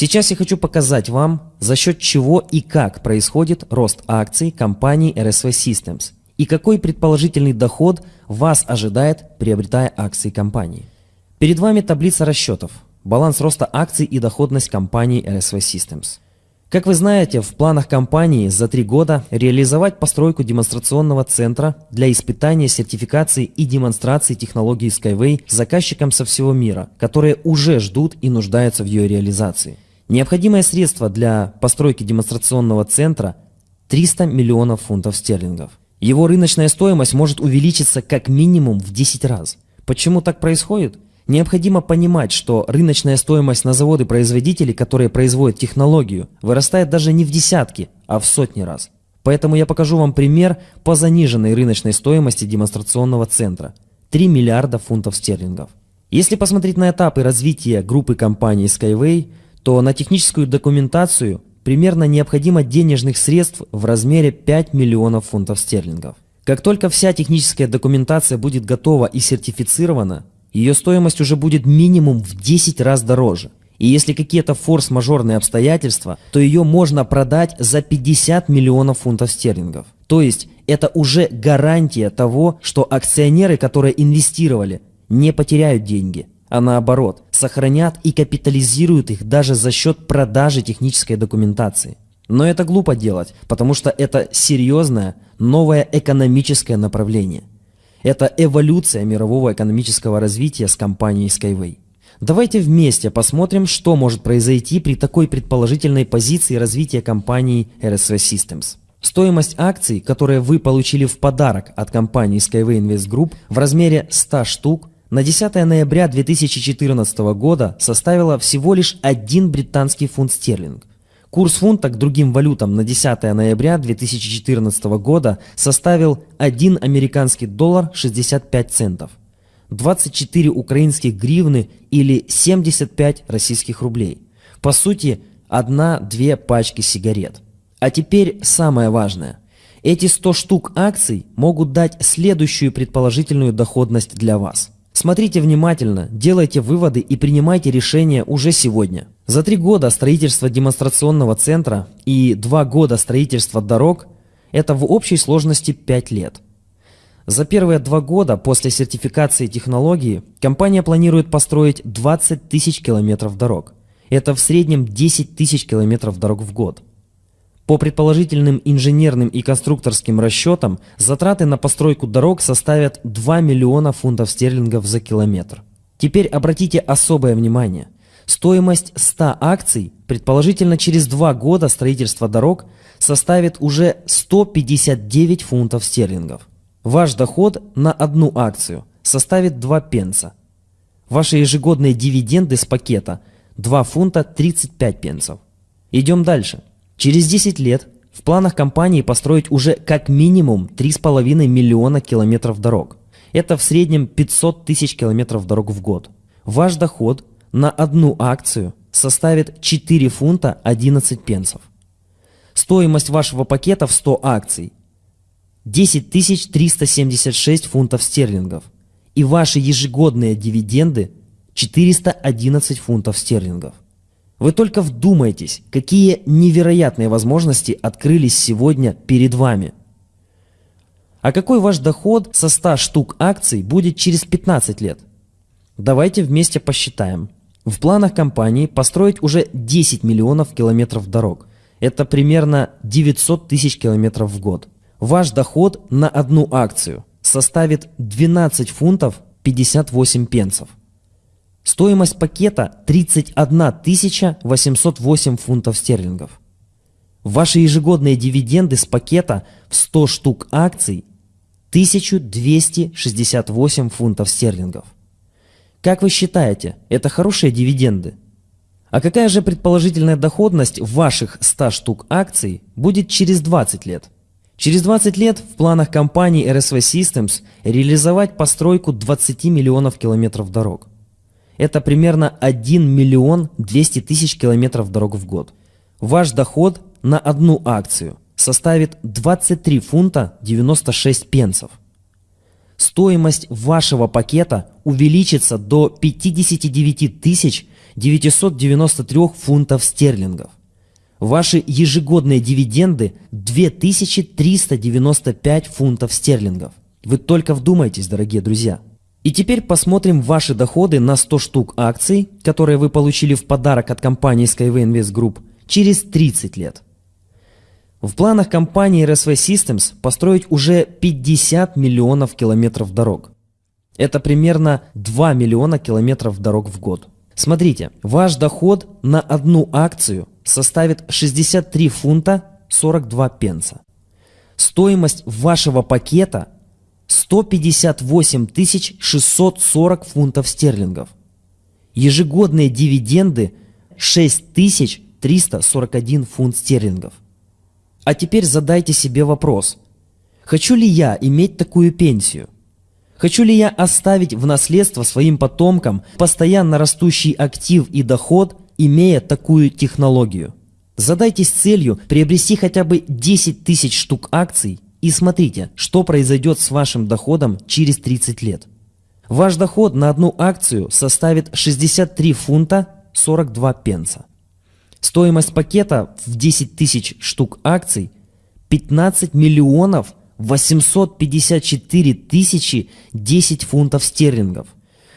Сейчас я хочу показать вам, за счет чего и как происходит рост акций компании RSV Systems и какой предположительный доход вас ожидает, приобретая акции компании. Перед вами таблица расчетов, баланс роста акций и доходность компании RSV Systems. Как вы знаете, в планах компании за три года реализовать постройку демонстрационного центра для испытания сертификации и демонстрации технологии Skyway заказчикам со всего мира, которые уже ждут и нуждаются в ее реализации. Необходимое средство для постройки демонстрационного центра – 300 миллионов фунтов стерлингов. Его рыночная стоимость может увеличиться как минимум в 10 раз. Почему так происходит? Необходимо понимать, что рыночная стоимость на заводы-производители, которые производят технологию, вырастает даже не в десятки, а в сотни раз. Поэтому я покажу вам пример по заниженной рыночной стоимости демонстрационного центра – 3 миллиарда фунтов стерлингов. Если посмотреть на этапы развития группы компаний Skyway, то на техническую документацию примерно необходимо денежных средств в размере 5 миллионов фунтов стерлингов. Как только вся техническая документация будет готова и сертифицирована, ее стоимость уже будет минимум в 10 раз дороже. И если какие-то форс-мажорные обстоятельства, то ее можно продать за 50 миллионов фунтов стерлингов. То есть это уже гарантия того, что акционеры, которые инвестировали, не потеряют деньги, а наоборот, сохранят и капитализируют их даже за счет продажи технической документации. Но это глупо делать, потому что это серьезное новое экономическое направление – это эволюция мирового экономического развития с компанией Skyway. Давайте вместе посмотрим, что может произойти при такой предположительной позиции развития компании RSV Systems. Стоимость акций, которые вы получили в подарок от компании Skyway Invest Group в размере 100 штук, на 10 ноября 2014 года составила всего лишь 1 британский фунт стерлинг. Курс фунта к другим валютам на 10 ноября 2014 года составил 1 американский доллар 65 центов, 24 украинских гривны или 75 российских рублей. По сути, одна-две пачки сигарет. А теперь самое важное. Эти 100 штук акций могут дать следующую предположительную доходность для вас – Смотрите внимательно, делайте выводы и принимайте решения уже сегодня. За три года строительства демонстрационного центра и два года строительства дорог – это в общей сложности 5 лет. За первые два года после сертификации технологии компания планирует построить 20 тысяч километров дорог. Это в среднем 10 тысяч километров дорог в год. По предположительным инженерным и конструкторским расчетам, затраты на постройку дорог составят 2 миллиона фунтов стерлингов за километр. Теперь обратите особое внимание. Стоимость 100 акций, предположительно через 2 года строительства дорог, составит уже 159 фунтов стерлингов. Ваш доход на одну акцию составит 2 пенса. Ваши ежегодные дивиденды с пакета 2 фунта 35 пенсов. Идем дальше. Через 10 лет в планах компании построить уже как минимум 3,5 миллиона километров дорог. Это в среднем 500 тысяч километров дорог в год. Ваш доход на одну акцию составит 4 фунта 11 пенсов. Стоимость вашего пакета в 100 акций 10 376 фунтов стерлингов. И ваши ежегодные дивиденды 411 фунтов стерлингов. Вы только вдумайтесь, какие невероятные возможности открылись сегодня перед вами. А какой ваш доход со 100 штук акций будет через 15 лет? Давайте вместе посчитаем. В планах компании построить уже 10 миллионов километров дорог. Это примерно 900 тысяч километров в год. Ваш доход на одну акцию составит 12 фунтов 58 пенсов. Стоимость пакета 31 808 фунтов стерлингов. Ваши ежегодные дивиденды с пакета в 100 штук акций 1268 фунтов стерлингов. Как вы считаете, это хорошие дивиденды? А какая же предположительная доходность ваших 100 штук акций будет через 20 лет? Через 20 лет в планах компании RSV Systems реализовать постройку 20 миллионов километров дорог. Это примерно 1 миллион 200 тысяч километров дорог в год. Ваш доход на одну акцию составит 23 фунта 96 пенсов. Стоимость вашего пакета увеличится до 59 тысяч 993 фунтов стерлингов. Ваши ежегодные дивиденды 2395 фунтов стерлингов. Вы только вдумайтесь, дорогие друзья. И теперь посмотрим ваши доходы на 100 штук акций, которые вы получили в подарок от компании Skyway Invest Group через 30 лет. В планах компании RSV Systems построить уже 50 миллионов километров дорог. Это примерно 2 миллиона километров дорог в год. Смотрите, ваш доход на одну акцию составит 63 фунта 42 пенса. Стоимость вашего пакета 158 640 фунтов стерлингов. Ежегодные дивиденды 6341 фунт стерлингов. А теперь задайте себе вопрос. Хочу ли я иметь такую пенсию? Хочу ли я оставить в наследство своим потомкам постоянно растущий актив и доход, имея такую технологию? Задайтесь целью приобрести хотя бы 10 тысяч штук акций и смотрите, что произойдет с вашим доходом через 30 лет. Ваш доход на одну акцию составит 63 фунта 42 пенса. Стоимость пакета в 10 тысяч штук акций 15 миллионов 854 тысячи 10 фунтов стерлингов.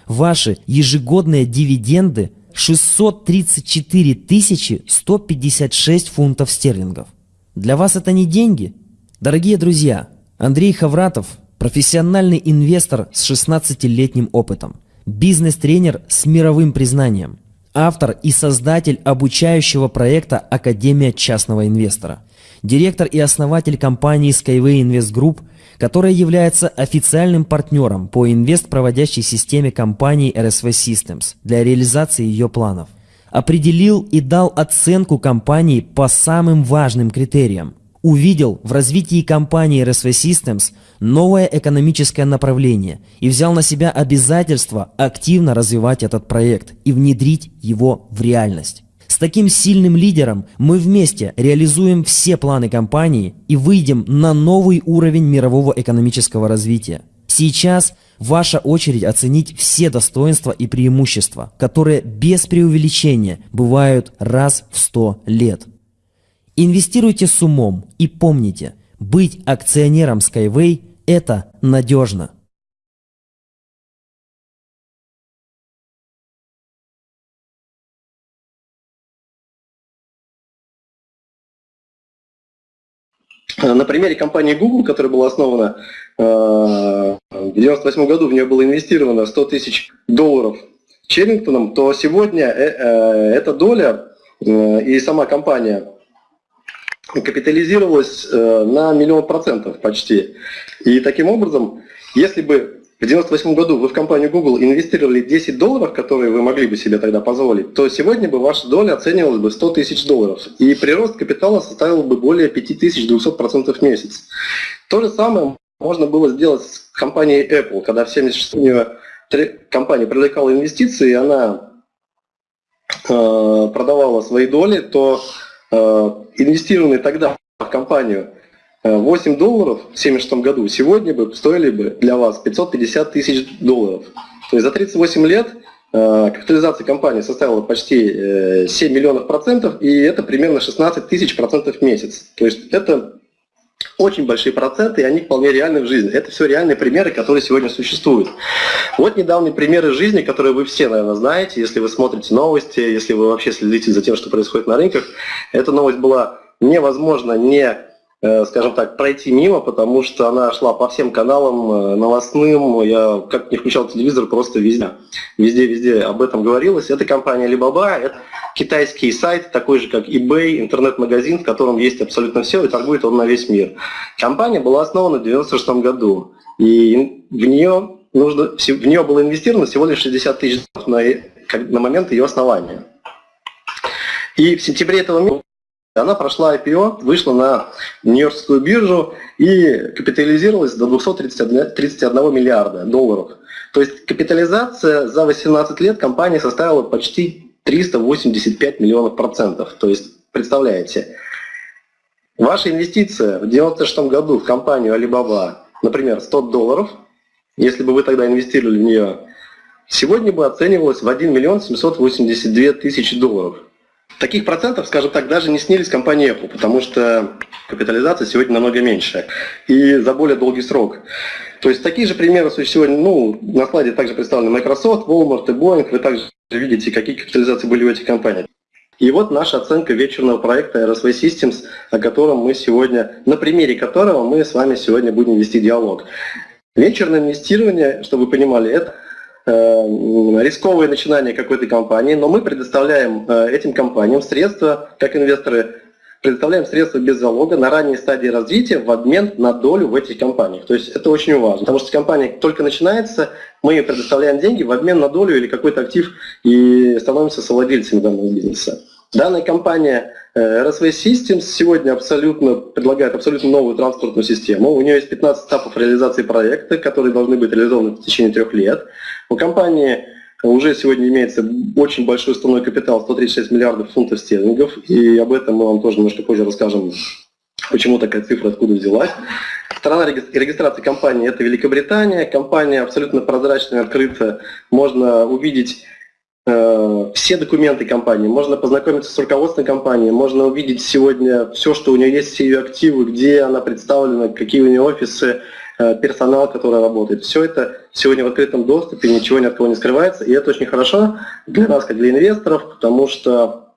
Ваши ежегодные дивиденды 634 тысячи 156 фунтов стерлингов. Для вас это не деньги? Дорогие друзья, Андрей Хавратов – профессиональный инвестор с 16-летним опытом, бизнес-тренер с мировым признанием, автор и создатель обучающего проекта «Академия частного инвестора» директор и основатель компании Skyway Invest Group, которая является официальным партнером по инвест-проводящей системе компании RSV Systems для реализации ее планов. Определил и дал оценку компании по самым важным критериям. Увидел в развитии компании RSV Systems новое экономическое направление и взял на себя обязательство активно развивать этот проект и внедрить его в реальность таким сильным лидером мы вместе реализуем все планы компании и выйдем на новый уровень мирового экономического развития. Сейчас ваша очередь оценить все достоинства и преимущества, которые без преувеличения бывают раз в 100 лет. Инвестируйте с умом и помните, быть акционером Skyway – это надежно. На примере компании Google, которая была основана э, в 1998 году, в нее было инвестировано 100 тысяч долларов Черрингтоном, то сегодня э, э, эта доля и сама компания капитализировалась на миллион процентов почти. И таким образом, если бы в 1998 году вы в компанию Google инвестировали 10 долларов, которые вы могли бы себе тогда позволить, то сегодня бы ваша доля оценивалась бы 100 тысяч долларов. И прирост капитала составил бы более 5200% в месяц. То же самое можно было сделать с компанией Apple, когда в 76 компания привлекала инвестиции, и она э, продавала свои доли, то э, инвестированные тогда в компанию 8 долларов в 1976 году сегодня бы стоили бы для вас 550 тысяч долларов. То есть за 38 лет э, капитализация компании составила почти 7 э, миллионов процентов, и это примерно 16 тысяч процентов в месяц. То есть это очень большие проценты, и они вполне реальны в жизни. Это все реальные примеры, которые сегодня существуют. Вот недавние примеры жизни, которые вы все, наверное, знаете, если вы смотрите новости, если вы вообще следите за тем, что происходит на рынках. Эта новость была невозможно не скажем так, пройти мимо, потому что она шла по всем каналам э, новостным, я как не включал телевизор, просто везде, везде-везде об этом говорилось. Это компания Alibaba, это китайский сайт, такой же как eBay, интернет-магазин, в котором есть абсолютно все, и торгует он на весь мир. Компания была основана в 1996 году, и в нее, нужно, в нее было инвестировано всего лишь 60 тысяч на, на момент ее основания. И в сентябре этого она прошла IPO, вышла на Нью-Йоркскую биржу и капитализировалась до 231 миллиарда долларов. То есть капитализация за 18 лет компании составила почти 385 миллионов процентов. То есть, представляете, ваша инвестиция в 1996 году в компанию Alibaba, например, 100 долларов, если бы вы тогда инвестировали в нее сегодня бы оценивалась в 1 миллион 782 тысячи долларов. Таких процентов, скажем так, даже не снились компании Apple, потому что капитализация сегодня намного меньше и за более долгий срок. То есть такие же примеры сегодня, ну, на слайде также представлены Microsoft, Walmart и Boeing. Вы также видите, какие капитализации были у этих компаний. И вот наша оценка вечерного проекта RSV Systems, о котором мы сегодня, на примере которого мы с вами сегодня будем вести диалог. Вечерное инвестирование, чтобы вы понимали, это э, рисковое начинание какой-то компании, но мы предоставляем э, этим компаниям средства, как инвесторы, предоставляем средства без залога на ранней стадии развития в обмен на долю в этих компаниях. То есть это очень важно, потому что компания только начинается, мы предоставляем деньги в обмен на долю или какой-то актив и становимся совладельцами данного бизнеса. Данная компания э, RSV Systems сегодня абсолютно предлагает абсолютно новую транспортную систему. У нее есть 15 этапов реализации проекта, которые должны быть реализованы в течение трех лет. У компании уже сегодня имеется очень большой уставной капитал, 136 миллиардов фунтов стерлингов, и об этом мы вам тоже немножко позже расскажем, почему такая цифра, откуда взялась. Страна регистрации компании – это Великобритания. Компания абсолютно прозрачная, открыта. Можно увидеть все документы компании, можно познакомиться с руководством компании, можно увидеть сегодня все, что у нее есть, все ее активы, где она представлена, какие у нее офисы, э, персонал, который работает. Все это сегодня в открытом доступе, ничего ни от кого не скрывается, и это очень хорошо для нас, как для инвесторов, потому что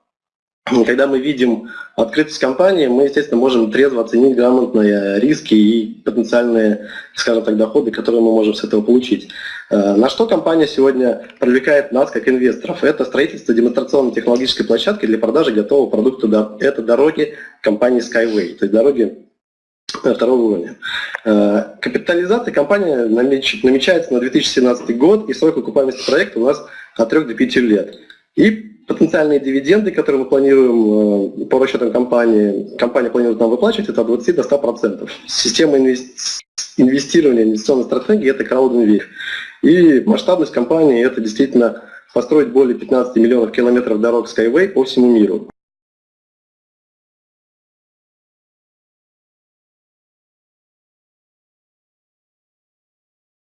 когда мы видим открытость компании, мы, естественно, можем трезво оценить грамотные риски и потенциальные, скажем так, доходы, которые мы можем с этого получить. Э, на что компания сегодня привлекает нас как инвесторов? Это строительство демонстрационно-технологической площадки для продажи готового продукта. Это дороги компании Skyway, то есть дороги второго уровня. Э, капитализация компании намечается на 2017 год, и срок окупаемости проекта у нас от 3 до 5 лет. И потенциальные дивиденды, которые мы планируем э, по расчетам компании, компания планирует нам выплачивать, это от 20 до 100%. Система инвестирования, инвестиционной стратегии – это краудинвест. И масштабность компании – это действительно построить более 15 миллионов километров дорог Skyway по всему миру.